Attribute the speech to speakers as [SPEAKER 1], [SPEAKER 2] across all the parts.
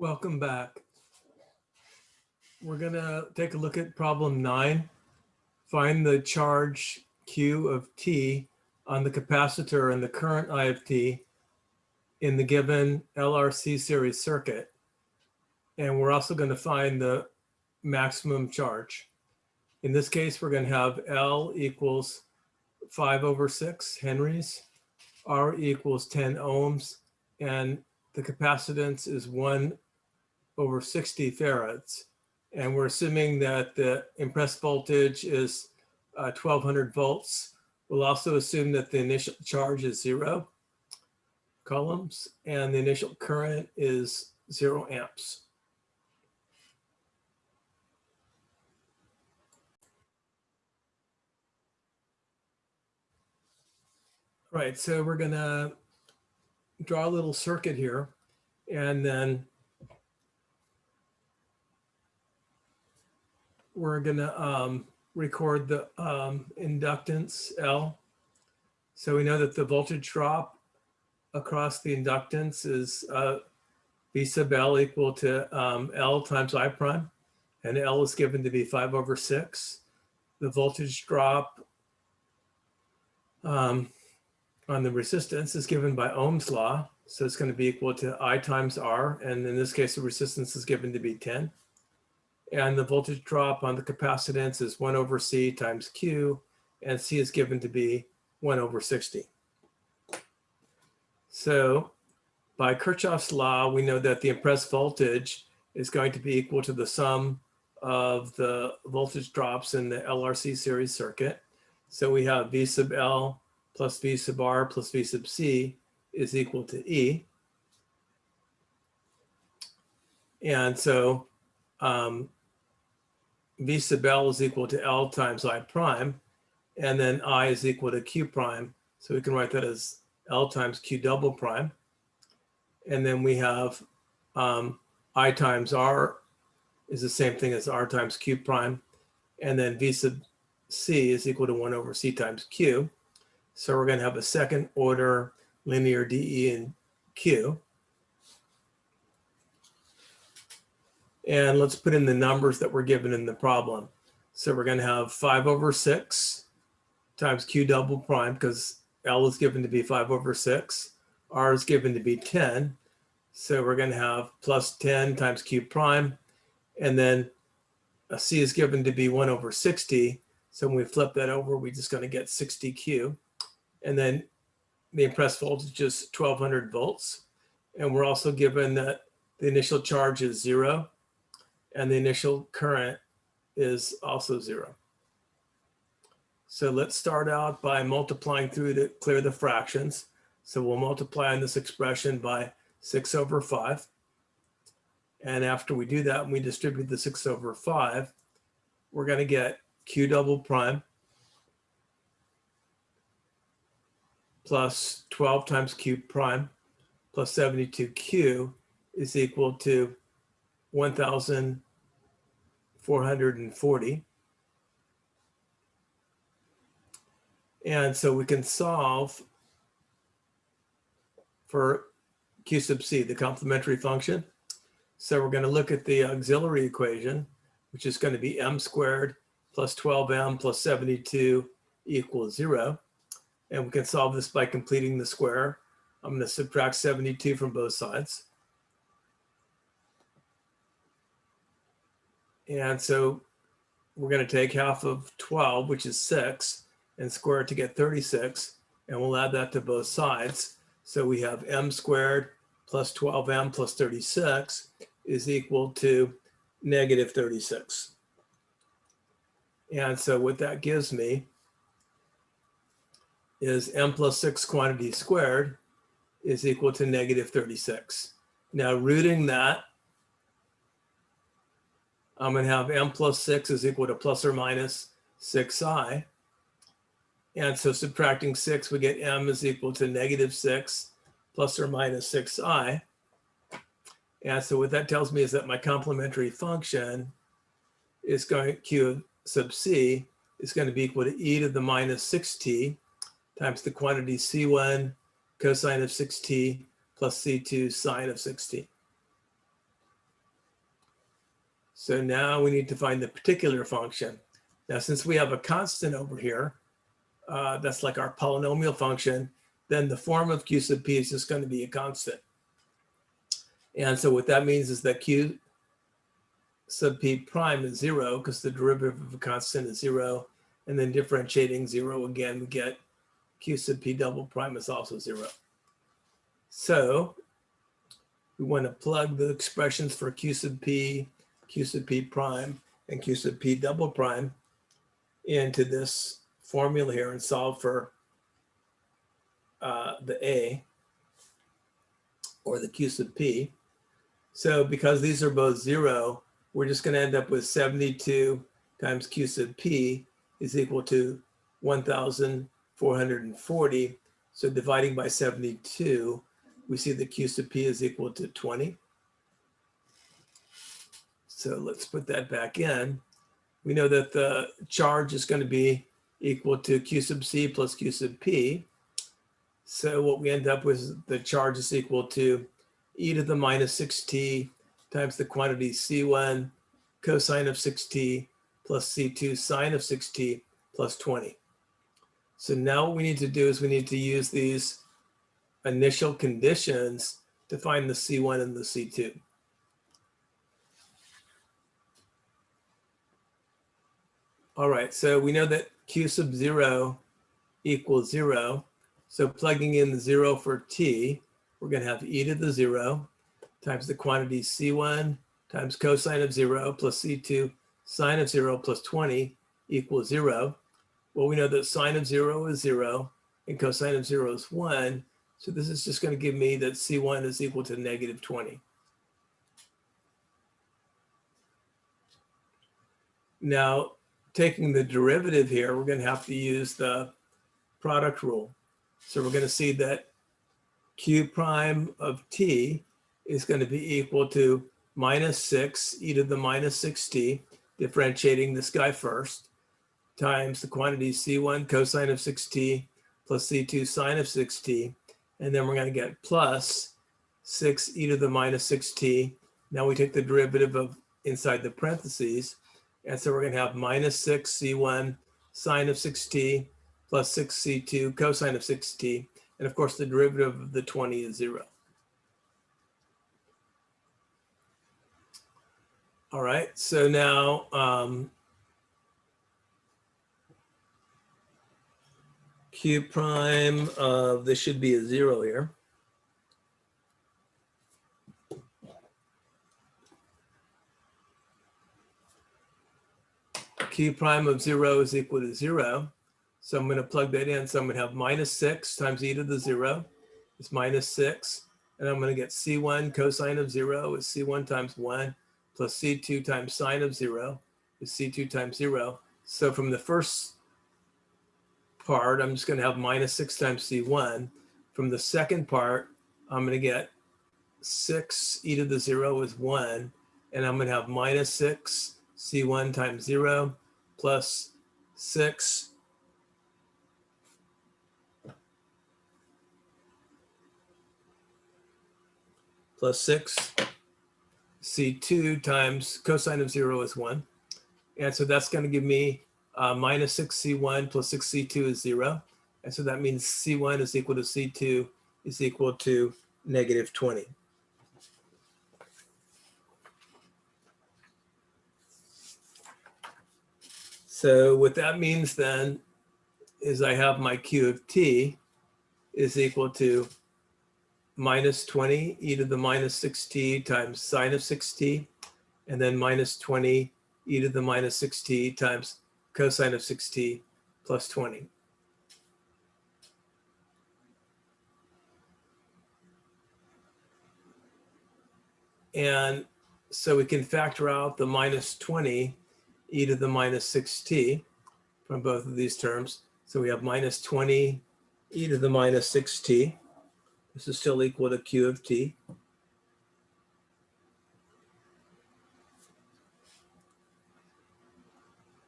[SPEAKER 1] Welcome back. We're gonna take a look at problem nine. Find the charge Q of T on the capacitor and the current I of T in the given LRC series circuit. And we're also gonna find the maximum charge. In this case, we're gonna have L equals five over six Henries, R equals 10 ohms, and the capacitance is one over 60 farads. And we're assuming that the impressed voltage is uh, 1200 volts. We'll also assume that the initial charge is zero coulombs and the initial current is zero amps. Right, so we're gonna draw a little circuit here and then we're gonna um, record the um, inductance L. So we know that the voltage drop across the inductance is uh, V sub L equal to um, L times I prime, and L is given to be five over six. The voltage drop um, on the resistance is given by Ohm's law. So it's going to be equal to I times R. And in this case, the resistance is given to be 10 and the voltage drop on the capacitance is 1 over C times Q, and C is given to be 1 over 60. So by Kirchhoff's law, we know that the impressed voltage is going to be equal to the sum of the voltage drops in the LRC series circuit. So we have V sub L plus V sub R plus V sub C is equal to E. And so um, V sub L is equal to L times I prime, and then I is equal to Q prime. So we can write that as L times Q double prime. And then we have um, I times R is the same thing as R times Q prime. And then V sub C is equal to 1 over C times Q. So we're going to have a second order linear DE in Q. And let's put in the numbers that were given in the problem. So we're going to have 5 over 6 times q double prime because L is given to be 5 over 6. R is given to be 10. So we're going to have plus 10 times q prime. And then C is given to be 1 over 60. So when we flip that over, we're just going to get 60Q. And then the impressed voltage is 1200 volts. And we're also given that the initial charge is zero and the initial current is also zero. So let's start out by multiplying through to clear the fractions. So we'll multiply on this expression by 6 over 5. And after we do that, and we distribute the 6 over 5, we're going to get q double prime plus 12 times q prime plus 72q is equal to 1,440. And so we can solve for Q sub C, the complementary function. So we're going to look at the auxiliary equation, which is going to be m squared plus 12m plus 72 equals zero. And we can solve this by completing the square. I'm going to subtract 72 from both sides. And so we're going to take half of 12, which is 6, and square it to get 36. And we'll add that to both sides. So we have m squared plus 12m plus 36 is equal to negative 36. And so what that gives me is m plus 6 quantity squared is equal to negative 36. Now rooting that I'm going to have m plus 6 is equal to plus or minus 6i. And so subtracting 6, we get m is equal to negative 6 plus or minus 6i. And so what that tells me is that my complementary function is going q sub c is going to be equal to e to the minus 6t times the quantity c1 cosine of 6t plus c2 sine of 6t. So now we need to find the particular function. Now, since we have a constant over here, uh, that's like our polynomial function, then the form of q sub p is just going to be a constant. And so what that means is that q sub p prime is zero because the derivative of a constant is zero. And then differentiating zero again, we get q sub p double prime is also zero. So we want to plug the expressions for q sub p, q sub p prime, and q sub p double prime into this formula here and solve for uh, the a or the q sub p. So because these are both zero, we're just going to end up with 72 times q sub p is equal to 1,440. So dividing by 72, we see that q sub p is equal to 20. So let's put that back in. We know that the charge is going to be equal to q sub c plus q sub p. So what we end up with, the charge is equal to e to the minus 6t times the quantity c1 cosine of 6t plus c2 sine of 6t plus 20. So now what we need to do is we need to use these initial conditions to find the C1 and the C2. All right, so we know that Q sub zero equals zero. So plugging in the zero for T, we're gonna have e to the zero times the quantity C1 times cosine of zero plus C2 sine of zero plus 20 equals zero. Well, we know that sine of zero is zero and cosine of zero is one. So this is just going to give me that C1 is equal to negative 20. Now, taking the derivative here, we're going to have to use the product rule. So we're going to see that q prime of t is going to be equal to minus 6 e to the minus 6t, differentiating this guy first, times the quantity c1 cosine of 6t plus c2 sine of 6t and then we're going to get plus 6 e to the minus 6t. Now we take the derivative of inside the parentheses. And so we're going to have minus 6 c1 sine of 6t plus 6 c2 cosine of 6t. And of course, the derivative of the 20 is 0. All right, so now um, q prime of this should be a zero here. Q prime of zero is equal to zero. So I'm going to plug that in. So I'm going to have minus six times e to the zero is minus six. And I'm going to get c1 cosine of zero is c1 times one plus c2 times sine of zero is c2 times zero. So from the first part, I'm just going to have minus 6 times c1. From the second part, I'm going to get 6 e to the 0 is 1. And I'm going to have minus 6 c1 times 0 plus 6 plus 6 c2 times cosine of 0 is 1. And so that's going to give me uh, minus 6c1 plus 6c2 is 0. And so that means c1 is equal to c2 is equal to negative 20. So what that means then is I have my q of t is equal to minus 20 e to the minus 6t times sine of 6t, and then minus 20 e to the minus 6t times cosine of 6t plus 20. And so we can factor out the minus 20 e to the minus 6t from both of these terms. So we have minus 20 e to the minus 6t. This is still equal to q of t.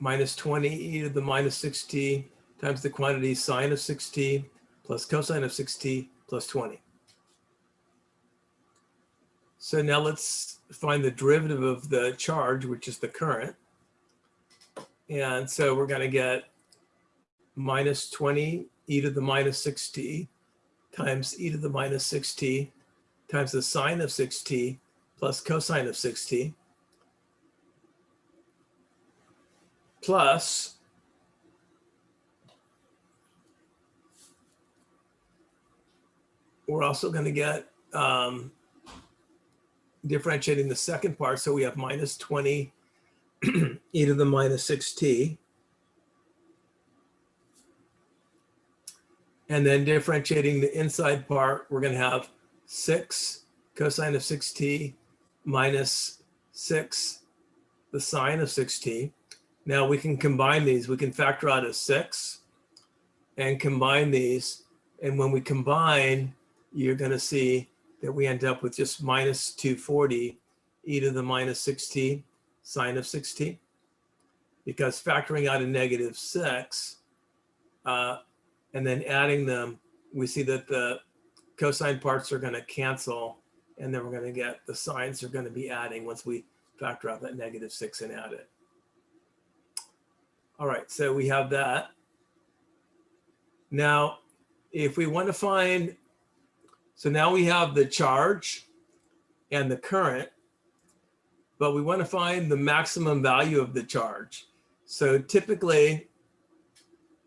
[SPEAKER 1] minus 20 e to the minus 6t times the quantity sine of 6t plus cosine of 6t plus 20. So now let's find the derivative of the charge, which is the current. And so we're going to get minus 20 e to the minus 6t times e to the minus 6t times the sine of 6t plus cosine of 6t plus we're also going to get um, differentiating the second part. So we have minus 20 e to the minus 6t. And then differentiating the inside part, we're going to have 6 cosine of 6t minus 6 the sine of 6t. Now we can combine these. We can factor out a 6 and combine these. And when we combine, you're going to see that we end up with just minus 240 e to the minus 6t sine of 6t. Because factoring out a negative 6 uh, and then adding them, we see that the cosine parts are going to cancel and then we're going to get the sines are going to be adding once we factor out that negative 6 and add it. All right, so we have that. Now, if we want to find so now we have the charge and the current, but we want to find the maximum value of the charge. So typically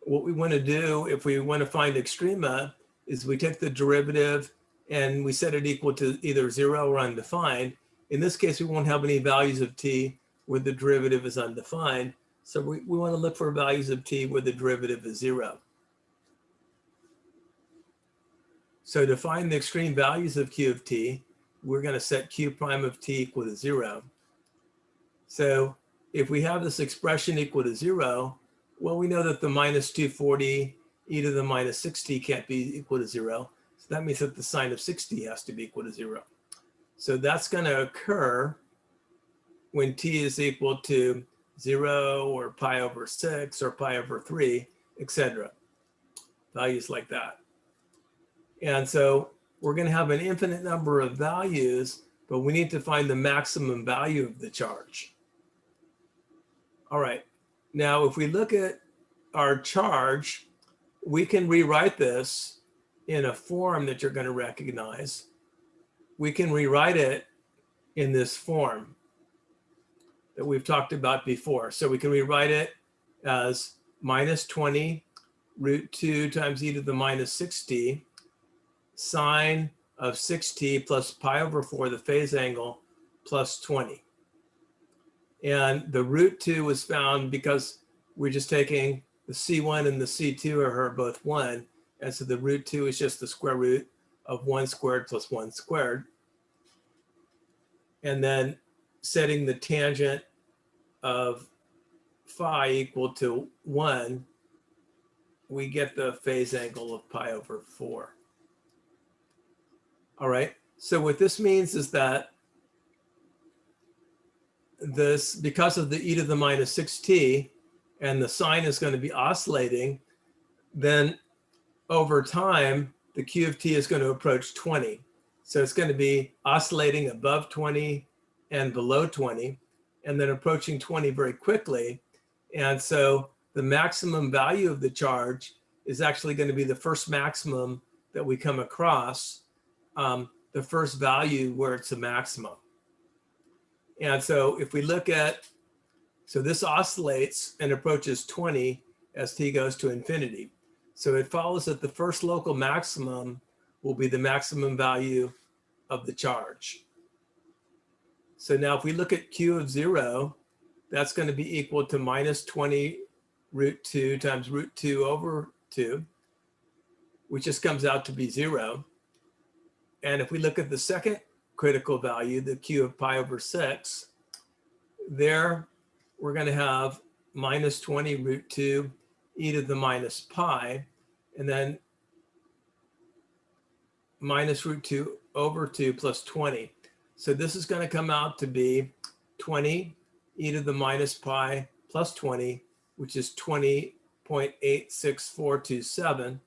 [SPEAKER 1] what we want to do if we want to find extrema is we take the derivative and we set it equal to either zero or undefined. In this case, we won't have any values of t where the derivative is undefined. So we, we want to look for values of t where the derivative is zero. So to find the extreme values of q of t, we're going to set q prime of t equal to zero. So if we have this expression equal to zero, well, we know that the minus 240 e to the minus 60 can't be equal to zero. So that means that the sine of 60 has to be equal to zero. So that's going to occur when t is equal to zero or pi over six or pi over three, etc. Values like that. And so we're going to have an infinite number of values, but we need to find the maximum value of the charge. All right. Now, if we look at our charge, we can rewrite this in a form that you're going to recognize. We can rewrite it in this form that we've talked about before. So we can rewrite it as minus 20 root 2 times e to the minus 60 sine of 6t plus pi over 4, the phase angle, plus 20. And the root 2 was found because we're just taking the C1 and the C2 are both 1. And so the root 2 is just the square root of 1 squared plus 1 squared. And then setting the tangent of phi equal to 1, we get the phase angle of pi over 4. All right. So what this means is that this, because of the e to the minus 6t, and the sine is going to be oscillating, then over time, the q of t is going to approach 20. So it's going to be oscillating above 20 and below 20, and then approaching 20 very quickly. And so the maximum value of the charge is actually going to be the first maximum that we come across um, the first value where it's a maximum. And so if we look at, so this oscillates and approaches 20 as t goes to infinity. So it follows that the first local maximum will be the maximum value of the charge. So now if we look at q of zero, that's going to be equal to minus 20 root 2 times root 2 over 2, which just comes out to be zero. And if we look at the second critical value, the q of pi over 6, there we're going to have minus 20 root 2 e to the minus pi, and then minus root 2 over 2 plus 20. So this is going to come out to be 20 e to the minus pi plus 20, which is 20.86427.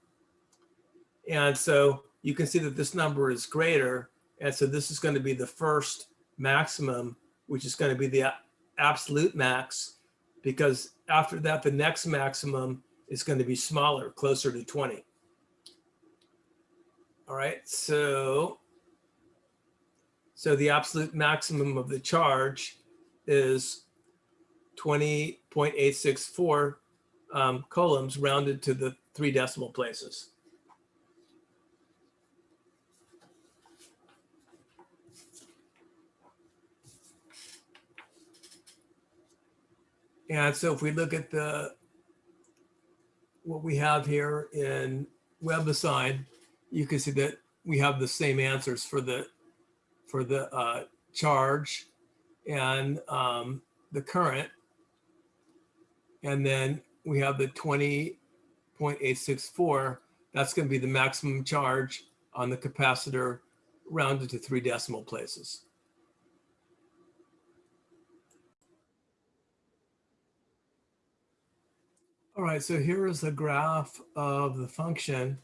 [SPEAKER 1] And so you can see that this number is greater And so this is going to be the first maximum, which is going to be the absolute max, because after that, the next maximum is going to be smaller, closer to 20. All right, so so the absolute maximum of the charge is 20.864 um, coulombs rounded to the three decimal places. And so if we look at the what we have here in WebAssign, you can see that we have the same answers for the for the uh, charge and um, the current. And then we have the 20.864. That's going to be the maximum charge on the capacitor rounded to three decimal places. All right, so here is a graph of the function.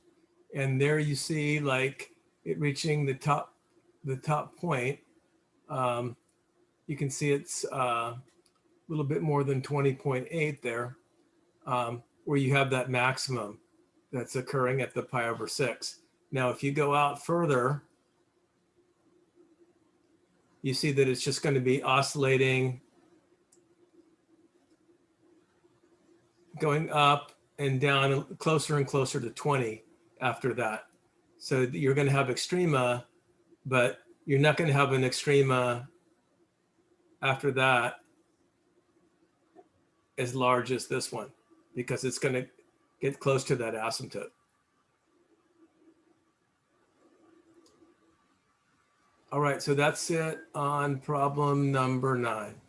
[SPEAKER 1] And there you see like it reaching the top, the top point. Um, you can see it's uh, a little bit more than 20.8 there, um, where you have that maximum that's occurring at the pi over six. Now, if you go out further, you see that it's just going to be oscillating, going up and down closer and closer to 20 after that. So you're going to have extrema, but you're not going to have an extrema after that as large as this one because it's going to get close to that asymptote. All right, so that's it on problem number nine.